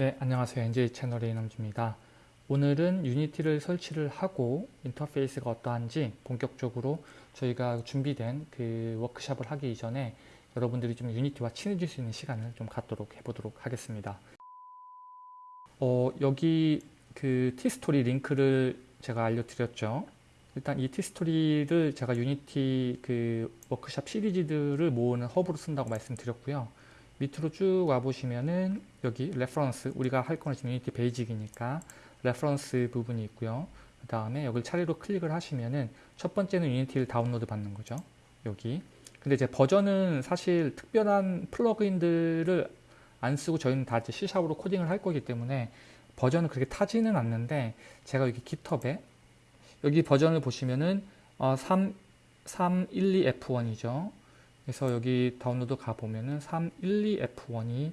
네, 안녕하세요. NJ 채널의 이남주입니다. 오늘은 Unity를 설치를 하고 인터페이스가 어떠한지 본격적으로 저희가 준비된 그 워크샵을 하기 이전에 여러분들이 좀 Unity와 친해질 수 있는 시간을 좀 갖도록 해보도록 하겠습니다. 어, 여기 그 티스토리 링크를 제가 알려드렸죠. 일단 이 티스토리를 제가 Unity 그 워크샵 시리즈들을 모으는 허브로 쓴다고 말씀드렸고요. 밑으로 쭉 와보시면은 여기 reference 우리가 할 거는 지금 Unity Basic이니까 reference 부분이 있고요. 그 다음에 여기 차례로 클릭을 하시면은 첫 번째는 Unity를 다운로드 받는 거죠. 여기. 근데 이제 버전은 사실 특별한 plug-in들을 안 쓰고 저희는 다 이제 C샵으로 코딩을 할 거기 때문에 버전은 그렇게 타지는 않는데 제가 여기 GitHub에 여기 버전을 보시면은 어, 3, 312F1이죠. 그래서 여기 다운로드 가보면은 312F1이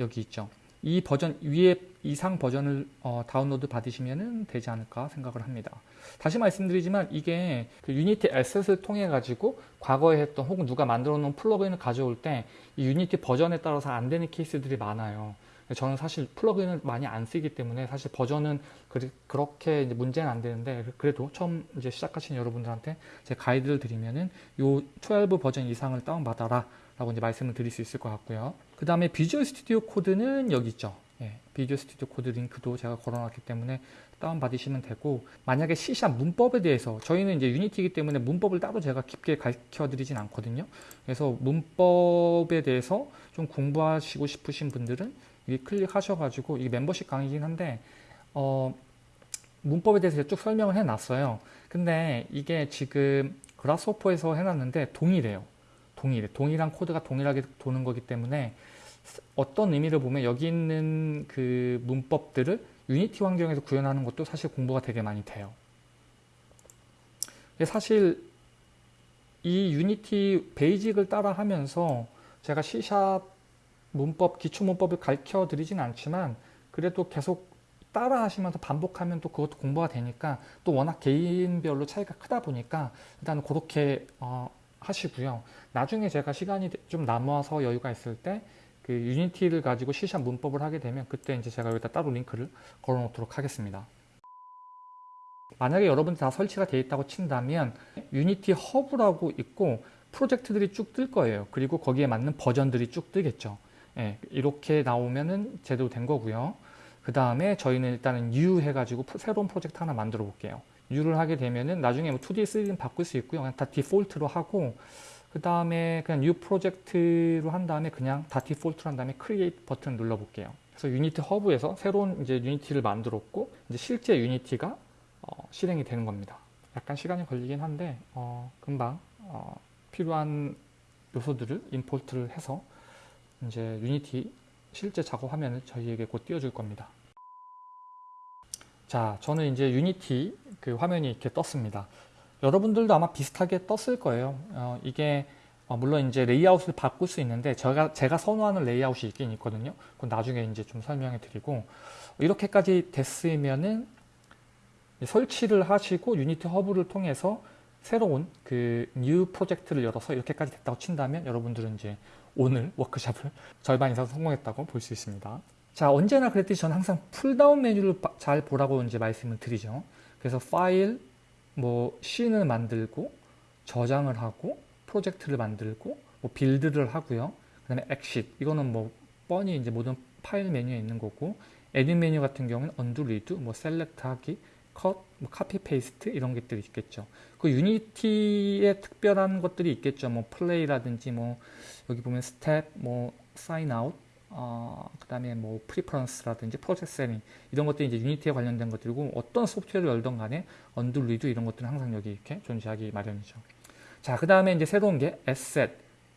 여기 있죠. 이 버전 위에 이상 버전을 어, 다운로드 받으시면 되지 않을까 생각을 합니다. 다시 말씀드리지만 이게 그 Unity asset을 통해 가지고 과거에 했던 혹은 누가 만들어 놓은 plug-in을 가져올 때 이 Unity 버전에 따라서 안 되는 케이스들이 많아요. 저는 사실 plug-in을 많이 안 쓰기 때문에 사실 버전은 그렇게 문제는 안 되는데 그래도 처음 이제 시작하신 여러분들한테 제 가이드를 드리면은 요 12 버전 이상을 다운받아라 라고 이제 말씀을 드릴 수 있을 것 같고요. 그 다음에 Visual Studio Code는 여기 있죠. 예, Visual Studio Code 링크도 제가 걸어놨기 때문에 다운받으시면 되고 만약에 C샵 문법에 대해서 저희는 이제 Unity이기 때문에 문법을 따로 제가 깊게 가르쳐 드리진 않거든요. 그래서 문법에 대해서 좀 공부하시고 싶으신 분들은 여기 클릭하셔가지고 이게 멤버십 강의긴 한데 어, 문법에 대해서 쭉 설명을 해놨어요. 근데 이게 지금 Grasshopper에서 해놨는데 동일해요. 동일해. 동일한 코드가 동일하게 도는 거기 때문에 어떤 의미를 보면 여기 있는 그 문법들을 Unity 환경에서 구현하는 것도 사실 공부가 되게 많이 돼요. 사실 이 Unity Basic을 따라 하면서 제가 C샵 문법, 기초 문법을 가르쳐 드리진 않지만 그래도 계속 따라 하시면서 반복하면 또 그것도 공부가 되니까 또 워낙 개인별로 차이가 크다 보니까 일단 그렇게 어, 하시고요. 나중에 제가 시간이 좀 남아서 여유가 있을 때 그 유니티를 가지고 C샵 문법을 하게 되면 그때 이제 제가 여기다 따로 링크를 걸어 놓도록 하겠습니다. 만약에 여러분들 다 설치가 되어 있다고 친다면 유니티 허브라고 있고 프로젝트들이 쭉 뜰 거예요. 그리고 거기에 맞는 버전들이 쭉 뜨겠죠. 예, 이렇게 나오면은 제대로 된 거고요. 그 다음에 저희는 일단은 new 해가지고 새로운 프로젝트 하나 만들어 볼게요. new를 하게 되면은 나중에 뭐 2D, 3D는 바꿀 수 있고요. 그냥 다 디폴트로 하고 그 다음에 그냥 new 프로젝트로 한 다음에 그냥 다 디폴트로 한 다음에 create 버튼 눌러 볼게요. 그래서 유니티 허브에서 새로운 이제 유니티를 만들었고 이제 실제 유니티가 어, 실행이 되는 겁니다. 약간 시간이 걸리긴 한데 어, 금방 어, 필요한 요소들을 import를 해서 이제 유니티 실제 작업 화면을 저희에게 곧 띄워줄 겁니다. 자, 저는 이제 유니티 그 화면이 이렇게 떴습니다. 여러분들도 아마 비슷하게 떴을 거예요. 어, 이게 어, 물론 이제 레이아웃을 바꿀 수 있는데 제가 제가 선호하는 레이아웃이 있긴 있거든요. 그건 나중에 이제 좀 설명해 드리고 이렇게까지 됐으면은 설치를 하시고 유니티 허브를 통해서 새로운 그 new 프로젝트를 열어서 이렇게까지 됐다고 친다면 여러분들은 이제 오늘 워크샵을 절반 이상 성공했다고 볼 수 있습니다. 자 언제나 그랬듯이 저는 항상 pull-down 메뉴를 잘 보라고 이제 말씀을 드리죠. 그래서 파일, 뭐 scene을 만들고 저장을 하고 프로젝트를 만들고 뭐 build를 하고요. 그 다음에 엑싯 이거는 뭐 뻔히 이제 모든 파일 메뉴에 있는 거고 edit 메뉴 같은 경우는 undo redo, 뭐 select 하기, 컷, 뭐 copy paste 이런 것들이 있겠죠. 그 유니티에 특별한 것들이 있겠죠. 뭐 play라든지 뭐 여기 보면 스텝, 뭐 sign out, 어, 그 다음에 뭐 preference라든지 project setting 이런 것들이 이제 유니티에 관련된 것들이고 어떤 소프트웨어를 열던 간에 undo redo 이런 것들은 항상 여기 이렇게 존재하기 마련이죠. 자, 그 다음에 이제 새로운 게 asset,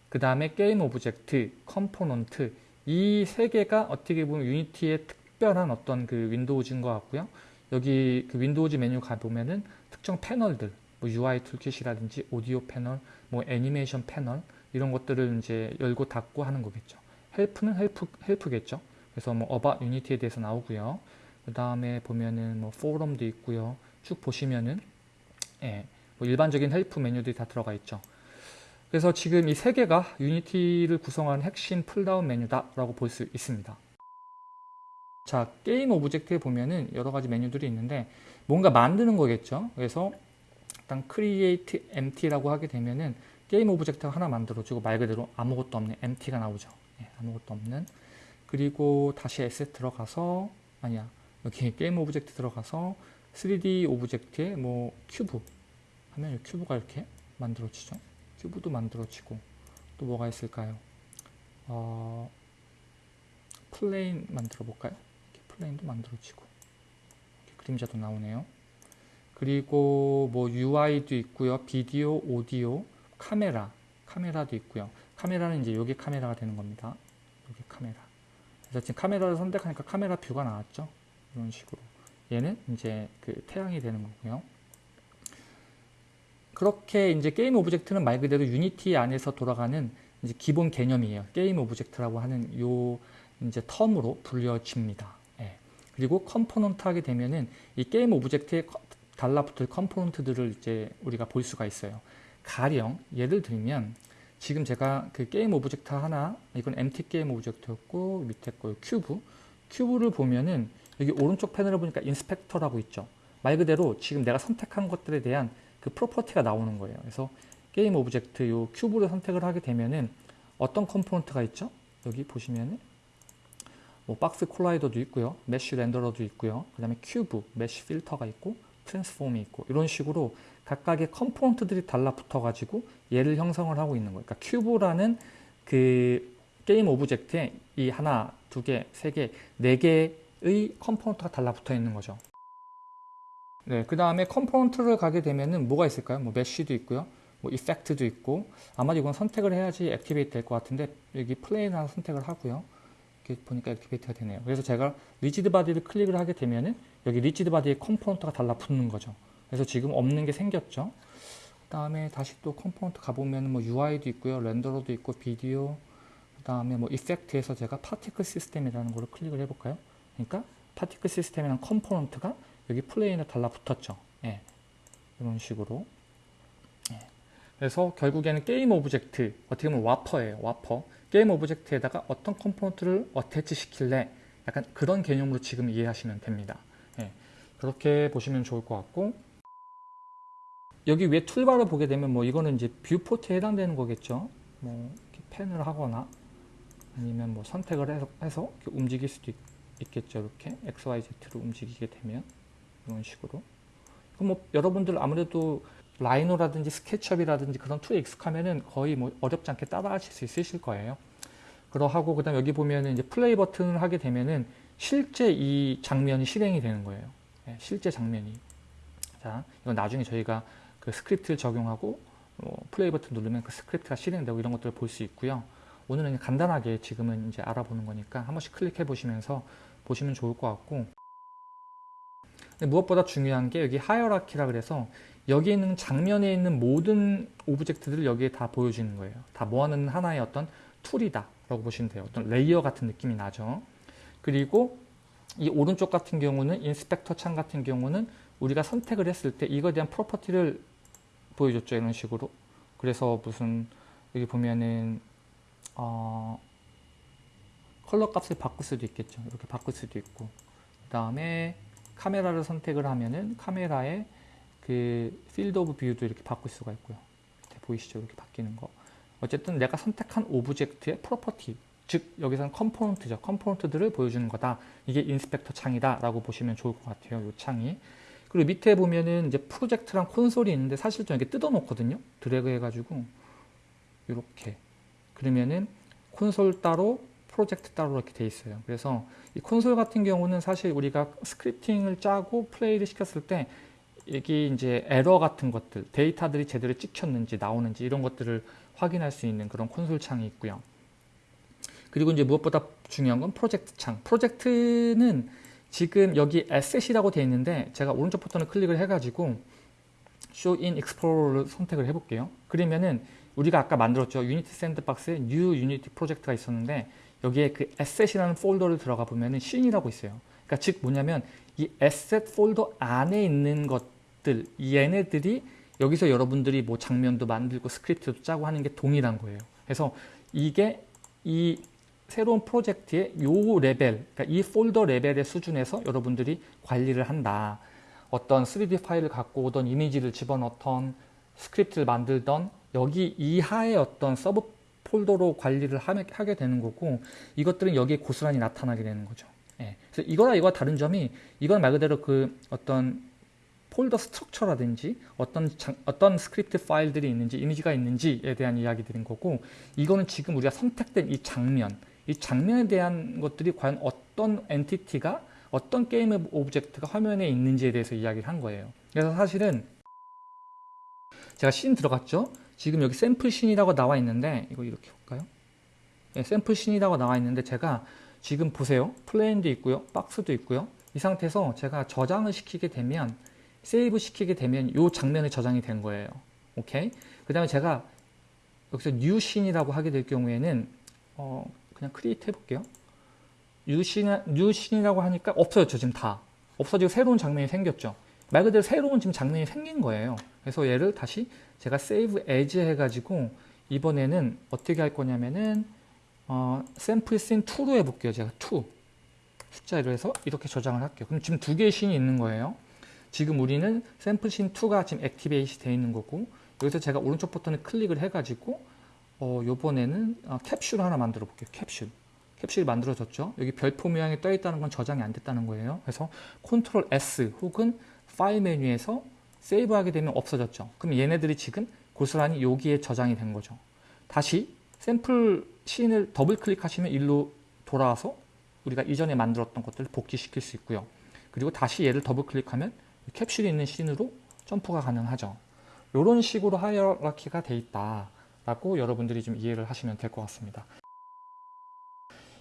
그 다음에 game object, component 이 세 개가 어떻게 보면 유니티의 특별한 어떤 그 windows인 것 같고요. 여기 그 windows 메뉴 가보면은 특정 패널들, 뭐 UI toolkit이라든지 오디오 패널, 뭐 애니메이션 패널 이런 것들을 이제 열고 닫고 하는 거겠죠. help는 help, help겠죠. 그래서 뭐 about 유니티에 대해서 나오고요. 그 다음에 보면은 뭐 포럼도 있고요. 쭉 보시면은 예, 뭐 일반적인 help 메뉴들이 다 들어가 있죠. 그래서 지금 이 세 개가 유니티를 구성하는 핵심 pull-down 메뉴다라고 볼 수 있습니다. 자, game object에 보면은 여러 가지 메뉴들이 있는데 뭔가 만드는 거겠죠. 그래서 일단 create empty라고 하게 되면은 game object가 하나 만들어지고 말 그대로 아무것도 없는 empty가 나오죠. 예, 아무것도 없는. 그리고 다시 asset 들어가서 아니야. 여기 game object 들어가서 3D object에 뭐 큐브 하면 이 cube가 이렇게 만들어지죠. cube도 만들어지고 또 뭐가 있을까요? 어, plane 만들어 볼까요? plane도 만들어지고 그림자도 나오네요. 그리고 뭐 UI도 있고요. 비디오, 오디오, 카메라, 카메라도 있고요. 카메라는 이제 여기 카메라가 되는 겁니다. 여기 카메라. 그래서 지금 카메라를 선택하니까 카메라 view가 나왔죠. 이런 식으로. 얘는 이제 그 태양이 되는 거고요. 그렇게 이제 game object는 말 그대로 유니티 안에서 돌아가는 이제 기본 개념이에요. game object라고 하는 요 이제 term으로 불려집니다. 예. 그리고 component 하게 되면은 이 game object에 달라붙을 component들을 이제 우리가 볼 수가 있어요. 가령 예를 들면 지금 제가 그 game object 하나 이건 MT 게임 오브젝트였고 밑에 거 cube cube를 보면은 여기 오른쪽 패널을 보니까 inspector라고 있죠. 말 그대로 지금 내가 선택한 것들에 대한 그 property가 나오는 거예요. 그래서 game object 요 cube를 선택을 하게 되면은 어떤 component가 있죠? 여기 보시면은 뭐 박스 콜라이더도 있고요. mesh renderer도 있고요. 그 다음에 cube, mesh filter가 있고 transform이 있고 이런 식으로 각각의 component들이 달라붙어 가지고 얘를 형성을 하고 있는 거예요. 그러니까 cube라는 그 game object에 이 하나, 두 개, 세 개, 네 개의 component가 달라붙어 있는 거죠. 네, 그 다음에 component를 가게 되면은 뭐가 있을까요? 뭐 mesh도 있고요. 뭐 effect도 있고 아마 이건 선택을 해야지 activate 될 것 같은데 여기 plane 하나 선택을 하고요. 이렇게 보니까 activate가 되네요. 그래서 제가 rigid body를 클릭을 하게 되면은 여기 rigid body의 component가 달라붙는 거죠. 그래서 지금 없는 게 생겼죠. 그 다음에 다시 또 component 가보면 뭐 UI도 있고요. renderer도 있고 비디오 그 다음에 뭐 effect에서 제가 particle system이라는 거를 클릭을 해볼까요? 그러니까 particle system이라는 component가 여기 plane에 달라붙었죠. 예. 이런 식으로. 예. 그래서 결국에는 game object, 어떻게 보면 wrapper예요. wrapper. game object에다가 어떤 component를 attach 시킬래? 약간 그런 개념으로 지금 이해하시면 됩니다. 예. 그렇게 보시면 좋을 것 같고 여기 위에 toolbar를 보게 되면 뭐 이거는 이제 viewport에 해당되는 거겠죠. 뭐 이렇게 pan을 하거나 아니면 뭐 선택을 해서, 해서 움직일 수도 있, 겠죠 이렇게 XYZ로 움직이게 되면 이런 식으로. 그럼 뭐 여러분들 아무래도 라이노라든지 스케치업이라든지 그런 tool에 익숙하면은 거의 뭐 어렵지 않게 따라하실 수 있으실 거예요. 그러하고 그다음 여기 보면은 이제 플레이 버튼을 하게 되면은 실제 이 장면이 실행이 되는 거예요. 네, 실제 장면이. 자, 이건 나중에 저희가 그 스크립트를 적용하고 어, 플레이 버튼 누르면 그 스크립트가 실행되고 이런 것들을 볼 수 있고요. 오늘은 간단하게 지금은 이제 알아보는 거니까 한 번씩 클릭해 보시면서 보시면 좋을 것 같고 무엇보다 중요한 게 여기 hierarchy라 그래서 여기 있는 장면에 있는 모든 object들을 여기에 다 보여주는 거예요. 다 모아놓는 하나의 어떤 tool이다 라고 보시면 돼요. 어떤 layer 같은 느낌이 나죠. 그리고 이 오른쪽 같은 경우는 inspector 창 같은 경우는 우리가 선택을 했을 때 이거에 대한 property를 보여줬죠. 이런 식으로. 그래서 무슨 여기 보면은 어, 컬러 값을 바꿀 수도 있겠죠. 이렇게 바꿀 수도 있고 그 다음에 카메라를 선택을 하면은 카메라의 그 field of view도 이렇게 바꿀 수가 있고요. 보이시죠? 이렇게 바뀌는 거. 어쨌든 내가 선택한 object의 property, 즉 여기서는 component죠. component들을 보여주는 거다. 이게 inspector 창이다 라고 보시면 좋을 것 같아요. 이 창이. 그리고 밑에 보면은 이제 프로젝트랑 콘솔이 있는데 사실 좀 이렇게 뜯어 놓거든요. 드래그 해가지고 이렇게 그러면은 콘솔 따로 프로젝트 따로 이렇게 돼 있어요. 그래서 이 콘솔 같은 경우는 사실 우리가 scripting을 짜고 플레이를 시켰을 때 여기 이제 에러 같은 것들, 데이터들이 제대로 찍혔는지 나오는지 이런 것들을 확인할 수 있는 그런 콘솔 창이 있고요. 그리고 이제 무엇보다 중요한 건 프로젝트 창. 프로젝트는 지금 여기 asset이라고 되어 있는데 제가 오른쪽 버튼을 클릭을 해가지고 Show in Explorer를 선택을 해볼게요. 그러면은 우리가 아까 만들었죠. Unity sandbox에 New Unity 프로젝트가 있었는데 여기에 그 asset이라는 폴더를 들어가 보면은 scene이라고 있어요. 그러니까 즉 뭐냐면 이 asset 폴더 안에 있는 것 들 얘네들이 여기서 여러분들이 뭐 장면도 만들고 스크립트도 짜고 하는 게 동일한 거예요. 그래서 이게 이 새로운 프로젝트의 요 레벨, 그러니까 이 폴더 레벨의 수준에서 여러분들이 관리를 한다. 어떤 3D 파일을 갖고 오던 이미지를 집어넣던 스크립트를 만들던 여기 이하의 어떤 sub 폴더로 관리를 하게 되는 거고 이것들은 여기에 고스란히 나타나게 되는 거죠. 예. 그래서 이거랑 이거와 다른 점이 이건 말 그대로 그 어떤 폴더 structure라든지 어떤 장, 어떤 스크립트 파일들이 있는지 이미지가 있는지에 대한 이야기들인 거고 이거는 지금 우리가 선택된 이 장면 이 장면에 대한 것들이 과연 어떤 entity가 어떤 게임 object가 화면에 있는지에 대해서 이야기를 한 거예요. 그래서 사실은 제가 씬 들어갔죠. 지금 여기 샘플 scene이라고 나와 있는데 이거 이렇게 볼까요? 네, 샘플 scene이라고 나와 있는데 제가 지금 보세요. plane도 있고요. 박스도 있고요. 이 상태에서 제가 저장을 시키게 되면 save 시키게 되면 이 장면이 저장이 된 거예요. 오케이? 그 다음에 제가 여기서 new scene이라고 하게 될 경우에는 어, 그냥 create 해볼게요. new scene, new scene이라고 하니까 없어졌죠. 지금 다. 없어지고 새로운 장면이 생겼죠. 말 그대로 새로운 지금 장면이 생긴 거예요. 그래서 얘를 다시 제가 save as 해가지고 이번에는 어떻게 할 거냐면은 어, 샘플 씬 2로 해볼게요. 제가 2 숫자로 해서 이렇게 저장을 할게요. 그럼 지금 두 개의 scene이 있는 거예요. 지금 우리는 샘플 씬 2가 지금 activate 되어 있는 거고 여기서 제가 오른쪽 버튼을 클릭을 해가지고 어, 요번에는 어, 캡슐 하나 만들어 볼게요. 캡슐. 캡슐이 만들어졌죠. 여기 별표 모양이 떠 있다는 건 저장이 안 됐다는 거예요. 그래서 control S 혹은 파일 메뉴에서 save하게 되면 없어졌죠. 그럼 얘네들이 지금 고스란히 여기에 저장이 된 거죠. 다시 샘플 scene을 더블 클릭하시면 일로 돌아와서 우리가 이전에 만들었던 것들을 복귀시킬 수 있고요. 그리고 다시 얘를 더블 클릭하면 캡슐이 있는 scene으로 점프가 가능하죠. 이런 식으로 hierarchy가 돼 있다라고 여러분들이 좀 이해를 하시면 될 것 같습니다.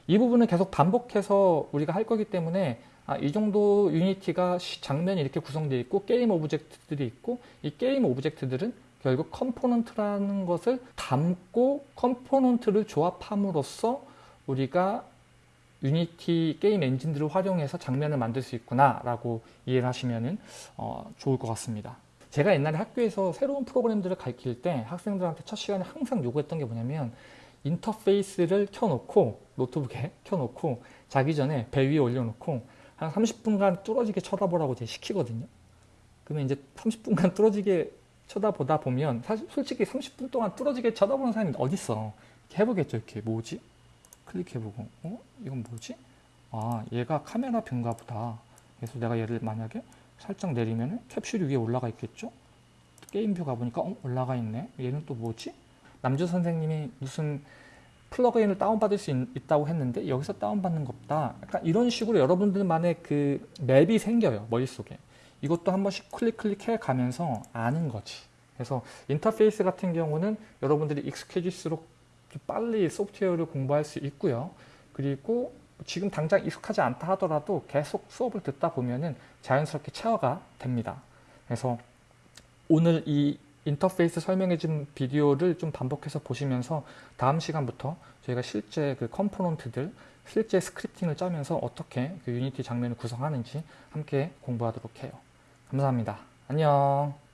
이 부분은 계속 반복해서 우리가 할 거기 때문에 아, 이 정도 Unity가 장면이 이렇게 구성되어 있고 게임 object들이 있고 이 게임 object들은 결국 component라는 것을 담고 component를 조합함으로써 우리가 Unity 게임 엔진들을 활용해서 장면을 만들 수 있구나 라고 이해를 하시면 어, 좋을 것 같습니다 제가 옛날에 학교에서 새로운 프로그램들을 가르칠 때 학생들한테 첫 시간에 항상 요구했던 게 뭐냐면 인터페이스를 켜놓고 노트북에 켜놓고 자기 전에 배 위에 올려놓고 한 30분간 뚫어지게 쳐다보라고 제가 시키거든요. 그러면 이제 30분간 뚫어지게 쳐다보다 보면 사실 솔직히 30분 동안 뚫어지게 쳐다보는 사람이 어딨어. 이렇게 해보겠죠. 이렇게 뭐지? 클릭해보고 어? 이건 뭐지? 아 얘가 카메라 뷰인가 보다. 그래서 내가 얘를 만약에 살짝 내리면 캡슐이 위에 올라가 있겠죠? 게임뷰 가보니까 어? 올라가 있네. 얘는 또 뭐지? 남주 선생님이 무슨 플러그인을 다운받을 수 있, 다고 했는데 여기서 다운받는 것 없다. 약간 이런 식으로 여러분들만의 그 맵이 생겨요. 머릿속에. 이것도 한 번씩 클릭 클릭해 가면서 아는 거지. 그래서 인터페이스 같은 경우는 여러분들이 익숙해질수록 빨리 소프트웨어를 공부할 수 있고요. 그리고 지금 당장 익숙하지 않다 하더라도 계속 수업을 듣다 보면은 자연스럽게 체화가 됩니다. 그래서 오늘 이 인터페이스 설명해준 비디오를 좀 반복해서 보시면서 다음 시간부터 저희가 실제 그 component들, 실제 scripting을 짜면서 어떻게 그 Unity 장면을 구성하는지 함께 공부하도록 해요. 감사합니다. 안녕.